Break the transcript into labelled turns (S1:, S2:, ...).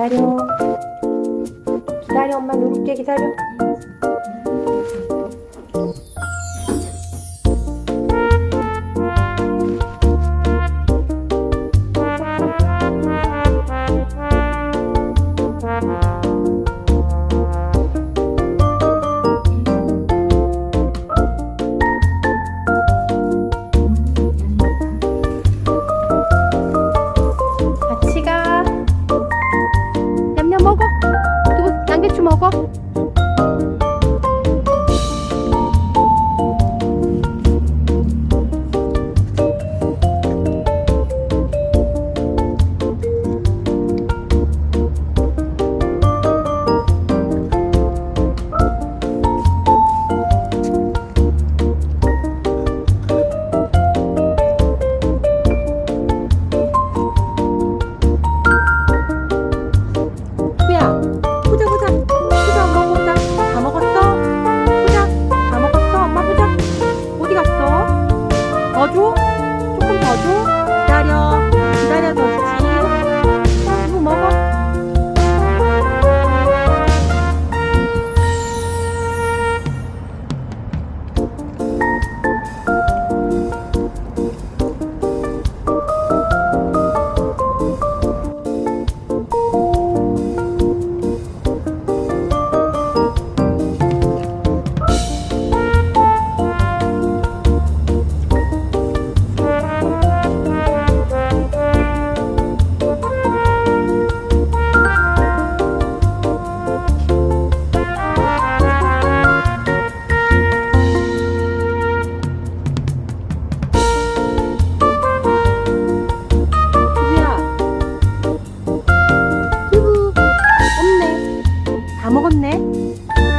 S1: 기다려 기다려 엄마 누를게 기다려 Thank you. 먹어? 먹었네.